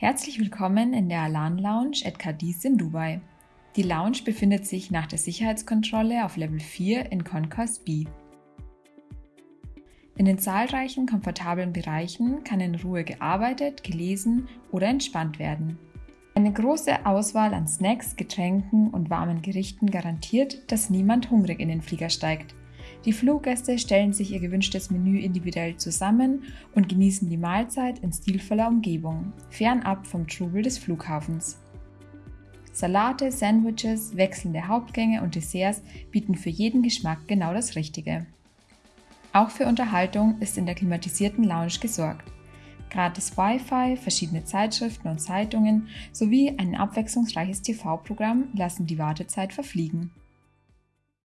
Herzlich willkommen in der Alan Lounge at Cadiz in Dubai. Die Lounge befindet sich nach der Sicherheitskontrolle auf Level 4 in Concourse B. In den zahlreichen komfortablen Bereichen kann in Ruhe gearbeitet, gelesen oder entspannt werden. Eine große Auswahl an Snacks, Getränken und warmen Gerichten garantiert, dass niemand hungrig in den Flieger steigt. Die Fluggäste stellen sich ihr gewünschtes Menü individuell zusammen und genießen die Mahlzeit in stilvoller Umgebung, fernab vom Trubel des Flughafens. Salate, Sandwiches, wechselnde Hauptgänge und Desserts bieten für jeden Geschmack genau das Richtige. Auch für Unterhaltung ist in der klimatisierten Lounge gesorgt. Gratis Wi-Fi, verschiedene Zeitschriften und Zeitungen sowie ein abwechslungsreiches TV-Programm lassen die Wartezeit verfliegen.